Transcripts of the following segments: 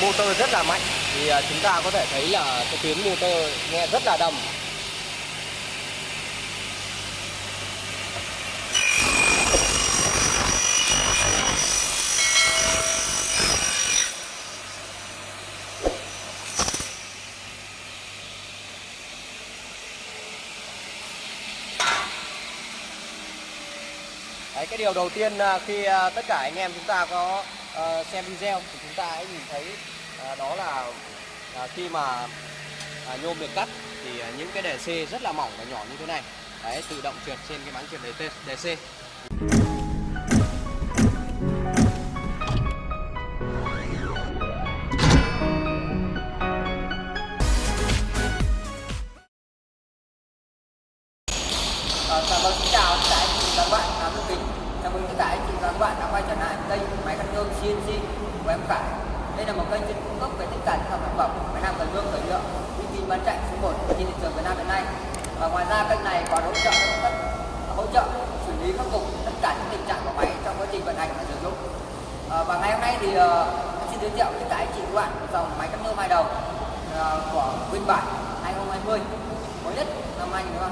motor rất là mạnh. Thì à, chúng ta có thể thấy là cái tiếng motor nghe rất là đầm. Đấy, cái điều đầu tiên à, khi à, tất cả anh em chúng ta có uh, xem video thì chúng ta hãy nhìn thấy uh, đó là uh, khi mà uh, nhôm được cắt thì uh, những cái đề C rất là mỏng và nhỏ như thế này. Đấy tự động trượt trên cái máng trượt đề, c kênh chuyên cung cấp về tất cả các sản phẩm máy làm cần lương khởi nhựa uy tín bán chạy số 1 trên thị trường Việt Nam hiện nay. Và ngoài ra kênh này còn hỗ trợ tất hỗ trợ xử lý khắc phục tất cả những tình trạng của máy trong quá trình vận hành và sử dụng. À, và ngày hôm nay thì uh, xin giới thiệu tất cả anh chị các bạn dòng máy cắt nhôm hai đầu ờ, của Nguyên Bản 2020 mới nhất năm 2020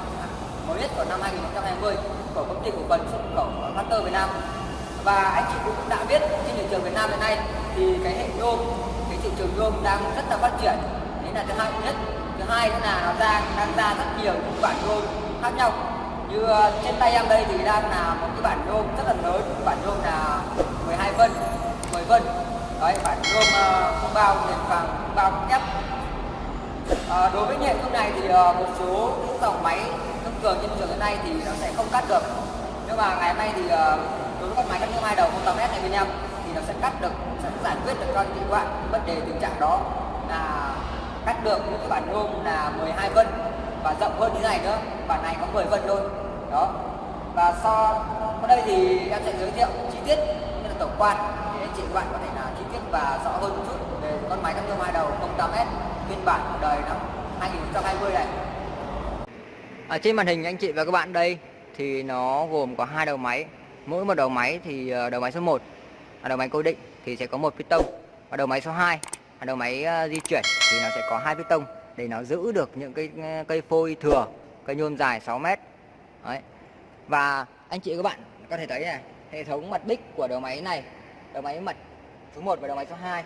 mới nhất của năm 2020 của công ty cổ phần xuất khẩu Factor Việt Nam và anh chị cũng đã biết trên thị trường Việt Nam hiện nay thì cái hệ nhôm cái thị trường nhôm đang rất là phát triển. Đấy là thứ hai nhất. Thứ hai nữa là nó ra đang ra rất nhiều những bản nhôm khác nhau. Như ờ, trên tay em đây thì đang là một cái bản nhôm rất là lớn. Bản nhôm là 12 phân 10 phân đấy bản nhôm ờ, không bao nền phẳng không bao thép. À, đối với hệ nhôm này thì một số những dòng máy thông thường trên thị trường hiện nay thì nó sẽ không cắt được. Nhưng mà ngày hôm nay thì đối với con máy cắt nhôm hai đầu 08S này bên em thì nó sẽ cắt được, sẽ giải quyết được cho những bạn vấn đề tình trạng đó là cắt được những cái bản nhôm là 12 phân và rộng hơn như này nữa. Bản này có 10 phân thôi. Đó. Và so ở đây thì em sẽ giới thiệu chi tiết như là tổng quan để anh chị các bạn có thể là chi tiết và rõ hơn một chút về con máy cắt nhôm hai đầu 08S phiên bản đời năm 2020 này. Ở trên màn hình anh chị và các bạn đây thì nó gồm có hai đầu máy. Mỗi một đầu máy thì ờ, đầu máy số 1 là đầu máy cố định thì sẽ có một piston và đầu máy số 2 là đầu máy ờ, di chuyển thì nó sẽ có hai piston để nó giữ được những cái ờ, cây phôi thừa, cây nhôm dài 6 mét. Đấy. Và anh chị các bạn có thể thấy này, hệ thống mặt đích của đầu máy này, đầu máy mặt số 1 và đầu máy số 2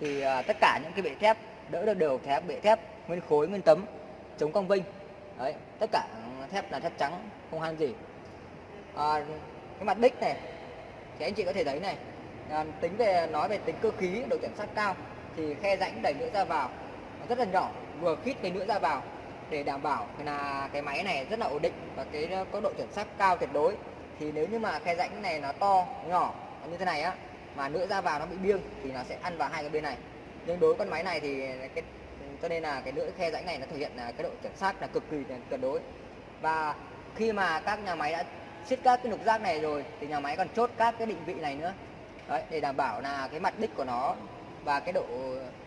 thì tất cả những cái bệ thép đỡ được đều thép bệ thép nguyên khối nguyên tấm chống cong vinh đấy tất cả thép là thép trắng không han gì à, cái mặt đích này thì anh chị có thể thấy này à, tính về nói về tính cơ khí độ chuẩn xác cao thì khe rãnh đẩy nữa ra vào nó rất là nhỏ vừa khít cái nữa ra vào để đảm bảo là cái máy này rất là ổn định và cái ờ, có độ chuẩn xác cao tuyệt đối. Thì nếu như mà khe rãnh này nó to nhỏ như thế này á mà nữa ra vào nó bị biêng thì nó sẽ ăn vào hai cái bên này. Nhưng đối với con máy này thì cái cho nên là cái lưỡi khe rãnh này nó thể hiện là cái độ chuẩn xác là cực kỳ tuyệt đối. Và khi mà các nhà máy đã xiết các cái nục giác này rồi thì nhà máy còn chốt các cái định vị này nữa. Đấy, để đảm bảo là cái mặt đích của nó và cái độ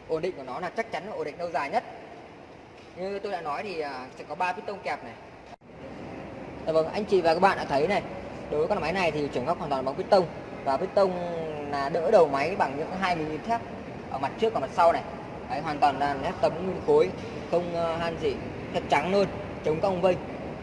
ổn định của nó là chắc chắn là ổn định lâu dài nhất. Như tôi đã nói thì à, sẽ có ba piston kẹp này. Dạ vâng anh chị và các bạn đã thấy này đối với con máy này thì chuyển góc hoàn toàn bằng piston. Và piston là đỡ đầu máy bằng những hai mm thép ở mặt trước và mặt sau này. Đấy, hoàn toàn là thép tấm nguyên khối không à, han gì thật trắng luôn chống cong vênh.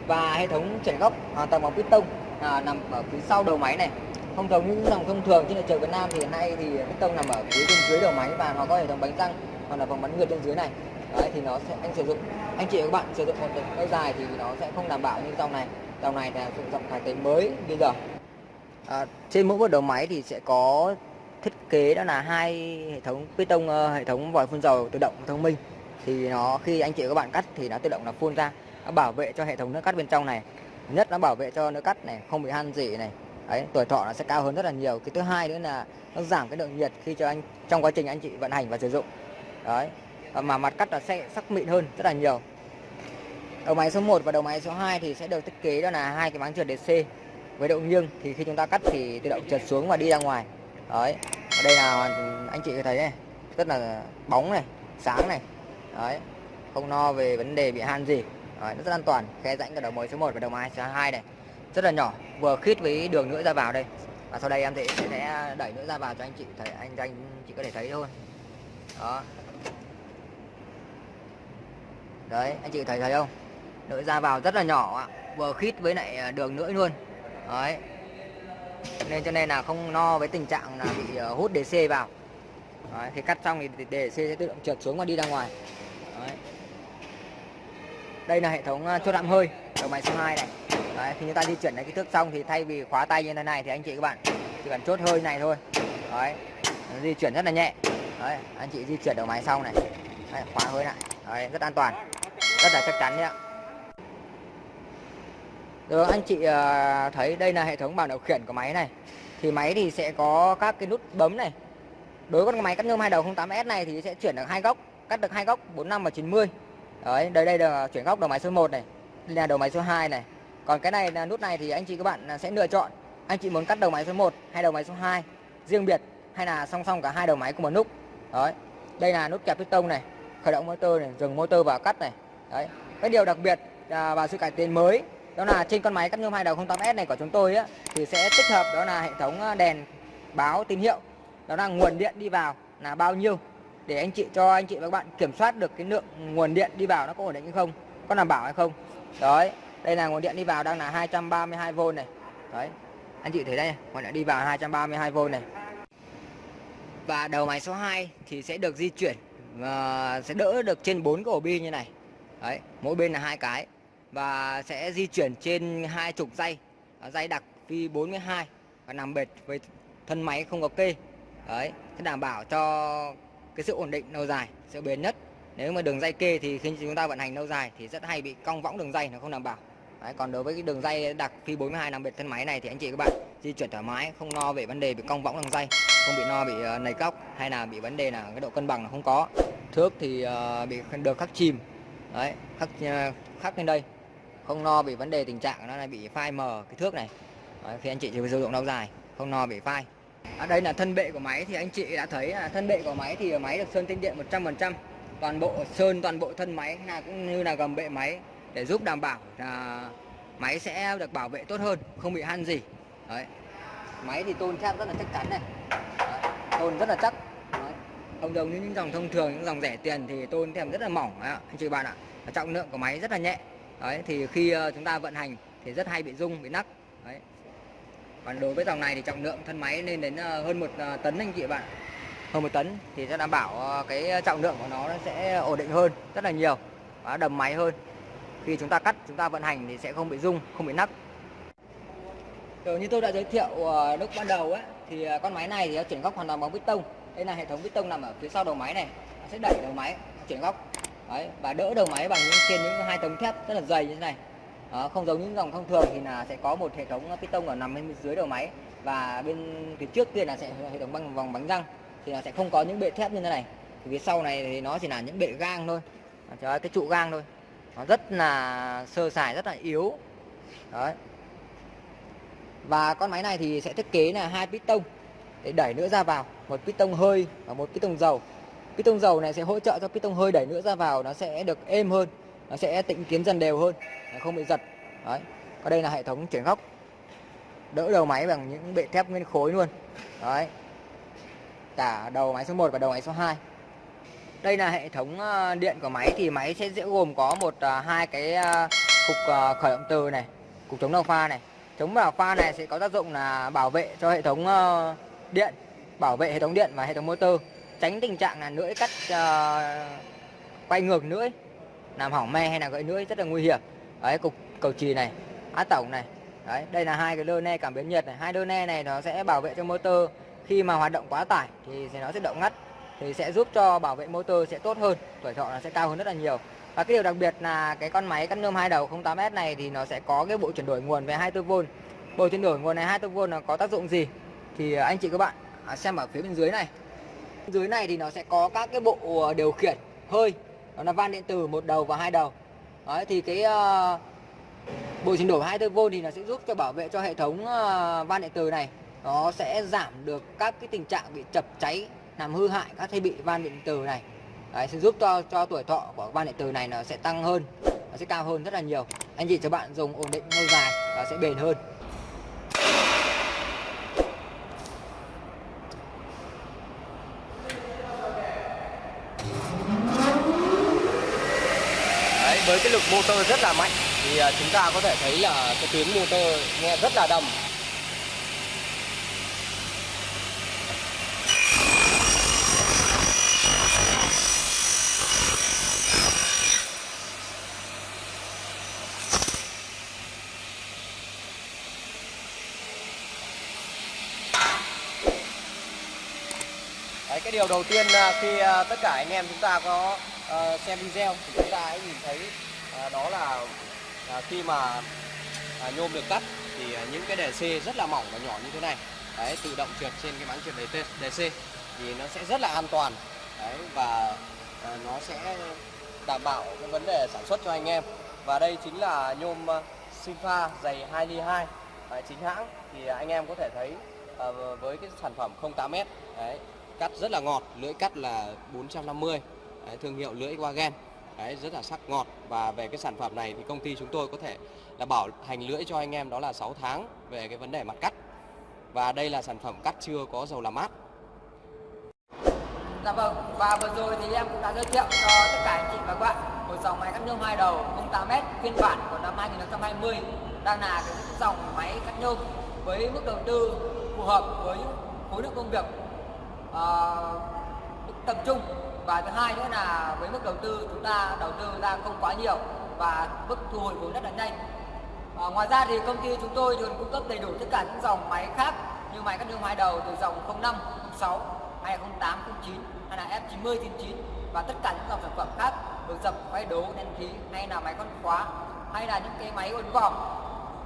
Và hệ thống chuyển góc hoàn toàn bằng piston à, nằm ở phía sau đầu máy này. Không giống như dòng thông thường trên thị trường Việt Nam thì hiện nay thì piston nằm ở phía bên dưới đầu máy và nó có hệ thống bánh răng hoặc là vòng bắn ngược bên dưới này. Đấy, thì nó sẽ anh sử dụng anh chị và các bạn sử dụng một lâu dài thì nó sẽ không đảm bảo như dòng này. Dòng này là sử dụng cải tiến mới bây giờ. À, trên mỗi một đầu máy thì sẽ có thiết kế đó là hai hệ thống piston ờ, hệ thống vòi phun dầu tự động thông minh. Thì nó khi anh chị và các bạn cắt thì nó tự động là phun ra nó bảo vệ cho hệ thống nước cắt bên trong này nhất nó bảo vệ cho nó cắt này, không bị han gì này. Đấy, tuổi thọ nó sẽ cao hơn rất là nhiều. Cái thứ hai nữa là nó giảm cái lượng nhiệt khi cho anh, trong quá trình anh chị vận hành và sử dụng. Đấy mà mặt cắt là sẽ sắc mịn hơn rất là nhiều. Đầu máy số 1 và đầu máy số 2 thì sẽ được thiết kế đó là hai cái máng trượt DC với độ nghiêng. Thì khi chúng ta cắt thì tự động trượt xuống và đi ra ngoài. Đấy, ở đây là anh chị thấy này, rất là bóng này, sáng này. Đấy, không no về vấn đề bị han gì đấy, nó rất an toàn. Khe rãnh cả đầu mối số 1 và đầu mai số 2 này. Rất là nhỏ vừa khít với đường nữa ra vào đây. Và sau đây em sẽ sẽ đẩy nữa ra vào cho anh chị thấy anh anh chị có thể thấy thôi. Đó. Đấy anh chị thấy thấy không? Nữa ra vào rất là nhỏ vừa khít với lại à, đường nữa luôn. Đấy. Nên cho nên là không no với tình trạng là bị à, hút DC vào. Đấy, thì cắt xong thì DC sẽ tự động trượt xuống và đi ra ngoài đây là hệ thống à, chốt đạm hơi đầu máy số 2 này. Đấy, khi chúng ta di chuyển đến kích thước xong thì thay vì khóa tay như thế này thì anh chị các bạn chỉ cần chốt hơi này thôi. Đấy nó di chuyển rất là nhẹ. Đấy anh chị di chuyển đầu máy sau này. Đấy, khóa hơi lại. Đấy, rất an toàn rất là chắc chắn đấy ạ rồi anh chị à, thấy đây là hệ thống bảng điều khiển của máy này. Thì máy thì sẽ có các cái nút bấm này. Đối với con máy cắt nhôm hai đầu 08S này thì sẽ chuyển được hai góc cắt được hai góc 45 và 90 đấy đây đây là chuyển góc đầu máy số 1 này đây là đầu máy số 2 này. Còn cái này là nút này thì anh chị các bạn à, sẽ lựa chọn. Anh chị muốn cắt đầu máy số 1 hay đầu máy số 2 riêng biệt hay là song song cả hai đầu máy cùng một nút. Đấy đây là nút kẹp piston này khởi động motor này dừng motor và cắt này. Đấy cái điều đặc biệt à, và sự cải tiến mới đó là trên con máy cắt nhôm hai đầu 08S này của chúng tôi á thì sẽ tích hợp đó là hệ thống à, đèn báo tín hiệu đó là nguồn điện đi vào là bao nhiêu để anh chị, cho anh chị và các bạn kiểm soát được cái lượng nguồn điện đi vào nó có ổn định hay không, có đảm bảo hay không. Đấy, đây là nguồn điện đi vào đang là 232V này. Đấy, anh chị thấy đây, nguồn điện đi vào 232V này. Và đầu máy số 2 thì sẽ được di chuyển và sẽ đỡ được trên 4 cái ổ bi như này. Đấy, mỗi bên là hai cái. Và sẽ di chuyển trên hai chục dây ờ, dây đặc phi 42 và nằm bệt với thân máy không có kê. Đấy, sẽ đảm bảo cho cái sự ổn định lâu dài sự bền nhất. Nếu mà đường dây kê thì khi chúng ta vận hành lâu dài thì rất hay bị cong võng đường dây nó không đảm bảo. Đấy, còn đối với cái đường dây đặc phi 42 nằm biệt thân máy này thì anh chị các bạn di chuyển thoải mái không lo về vấn đề bị cong võng đường dây không bị no bị uh, nầy cóc hay là bị vấn đề là cái độ cân bằng là không có. Thước thì uh, bị được khắc chìm. Đấy khắc uh, khắc lên đây. Không lo bị vấn đề tình trạng nó là bị phai mờ cái thước này. Đấy, khi anh chị sử dụng lâu dài không lo bị phai ở đây là thân bệ của máy thì anh chị đã thấy là thân bệ của máy thì máy được sơn tinh điện 100% toàn bộ sơn toàn bộ thân máy là cũng như là gầm bệ máy để giúp đảm bảo là máy sẽ được bảo vệ tốt hơn không bị han gì. Đấy. Máy thì tôn thép rất là chắc chắn này. Đấy, tôn rất là chắc. Đấy. không giống như những dòng thông thường những dòng rẻ tiền thì tôn thép rất là mỏng. Đấy, anh chị bạn ạ. Trọng lượng của máy rất là nhẹ. Đấy thì khi ờ, chúng ta vận hành thì rất hay bị rung bị nắc. Đấy còn đối với dòng này thì trọng lượng thân máy lên đến ờ, hơn một ờ, tấn anh chị bạn. Hơn một tấn thì sẽ đảm bảo cái trọng lượng của nó, sẽ ổn định hơn rất là nhiều và đầm máy hơn. Khi chúng ta cắt chúng ta vận hành thì sẽ không bị rung không bị nắc. Rồi như tôi đã giới thiệu lúc ban đầu ấy thì con máy này thì nó chuyển góc hoàn toàn bằng piston đây là hệ thống piston nằm ở phía sau đầu máy này nó sẽ đẩy đầu máy chuyển góc. Đấy, và đỡ đầu máy bằng những trên những hai tấm thép rất là dày như thế này à, không giống những dòng thông thường thì là sẽ có một hệ thống piston ở nằm bên dưới đầu máy và bên phía trước kia là sẽ hệ thống bằng vòng bánh răng. Thì là sẽ không có những bệ thép như thế này. Thì phía sau này thì nó chỉ là những bệ gang thôi. À, cái trụ gang thôi. Nó rất là sơ sài rất là yếu. Đấy. Và con máy này thì sẽ thiết kế là hai piston để đẩy nữa ra vào. Một piston hơi và một piston dầu. Piston dầu này sẽ hỗ trợ cho piston hơi đẩy nữa ra vào nó sẽ được êm hơn nó sẽ tịnh tiến dần đều hơn không bị giật. Đấy còn đây là hệ thống chuyển góc. Đỡ đầu máy bằng những bệ thép nguyên khối luôn. Đấy. Cả đầu máy số 1 và đầu máy số 2 đây là hệ thống ờ, điện của máy thì máy sẽ dễ gồm có một ờ, hai cái ờ, cục khởi động từ này cục chống đầu pha này. Chống đầu pha này sẽ có tác dụng là bảo vệ cho hệ thống điện bảo vệ hệ thống điện và hệ thống motor tránh tình trạng là lưỡi cắt uh, quay ngược lưỡi làm hỏng me hay là gãy lưỡi rất là nguy hiểm. Đấy, cục, cầu chì này, át tổng này. Đấy, đây là hai cái lơ ne cảm biến nhiệt này. Hai lơ ne này nó sẽ bảo vệ cho motor. Khi mà hoạt động quá tải thì nó sẽ động ngắt, thì sẽ giúp cho bảo vệ motor sẽ tốt hơn, tuổi thọ nó sẽ cao hơn rất là nhiều. Và cái điều đặc biệt là cái con máy cắt nhôm hai đầu 08S này thì nó sẽ có cái bộ chuyển đổi nguồn về 24V bộ chuyển đổi nguồn này 24V nó có tác dụng gì? Thì à, anh chị các bạn à, xem ở phía bên dưới này. Dưới này thì nó sẽ có các cái bộ à, điều khiển hơi đó là van điện tử một đầu và hai đầu. Đấy, thì cái uh, bộ chuyển đổi 24V thì nó sẽ giúp cho bảo vệ cho hệ thống uh, van điện tử này. Nó sẽ giảm được các cái tình trạng bị chập cháy làm hư hại các thiết bị van điện tử này. Đấy, sẽ giúp cho cho tuổi thọ của van điện tử này nó sẽ tăng hơn nó sẽ cao hơn rất là nhiều. Anh chị cho bạn dùng ổn định lâu dài và sẽ bền hơn. Với cái lực motor rất là mạnh thì à, chúng ta có thể thấy là cái tiếng motor nghe rất là đầm. Đấy, cái điều đầu tiên à, khi à, tất cả anh em chúng ta có Ờ, xem video thì chúng ta hãy nhìn thấy ờ, đó là ờ, khi mà nhôm được cắt thì những cái đề C rất là mỏng và nhỏ như thế này. Đấy tự động trượt trên cái máng trượt đề, T- đề C thì nó sẽ rất là an toàn. Đấy và nó sẽ đảm bảo cái vấn đề sản xuất cho anh em. Và đây chính là nhôm sinh pha dày 2 ly 2 đấy, chính hãng. Thì anh em có thể thấy với cái sản phẩm 08m đấy cắt rất là ngọt lưỡi cắt là 450 đấy, thương hiệu lưỡi Wagen đấy rất là sắc ngọt. Và về cái sản phẩm này thì công ty chúng tôi có thể là bảo hành lưỡi cho anh em đó là 6 tháng về cái vấn đề mặt cắt. Và đây là sản phẩm cắt chưa có dầu làm mát. Dạ vâng, và vừa rồi thì em cũng đã giới thiệu cho tất cả anh chị và các bạn một dòng máy cắt nhôm hai đầu 08m phiên bản của năm 2020 đang là cái dòng máy cắt nhôm với mức đầu tư phù hợp với khối lượng công việc ờ, uh, tập trung và thứ hai nữa là với mức đầu tư chúng ta đầu tư ra không quá nhiều và mức thu hồi vốn rất là nhanh. À, ngoài ra thì công ty chúng tôi còn cung cấp đầy đủ tất cả những dòng máy khác như máy cắt nhôm hai đầu từ dòng 05, 06 2008, 09 hay là F90, 99 và tất cả những dòng sản phẩm khác được dập quay đố đen khí hay là máy con khóa hay là những cái máy uốn vòng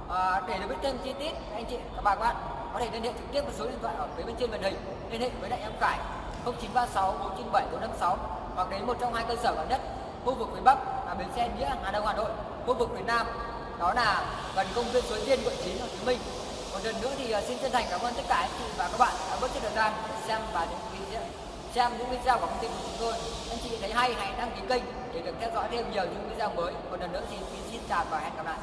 à, để được biết thêm chi tiết anh chị các bạn các bạn có thể liên hệ trực tiếp với số điện thoại ở phía bên trên màn hình liên hệ với đại em Cải 0936 497 456 hoặc đến một trong hai cơ sở gần nhất khu vực phía Bắc là bến xe Nghĩa, Hà Đông, Hà Nội. Khu vực phía Nam, đó là gần công viên Suối Tiên, quận 9 Hồ Chí Minh. Một lần nữa thì ờ, xin chân thành cảm ơn tất cả anh chị và các bạn đã bớt chút thời gian xem và những video xem những video của công ty của chúng tôi. Anh chị thấy hay, hãy đăng ký kênh để được theo dõi thêm nhiều những video mới. Một lần nữa thì, xin chào và hẹn gặp lại.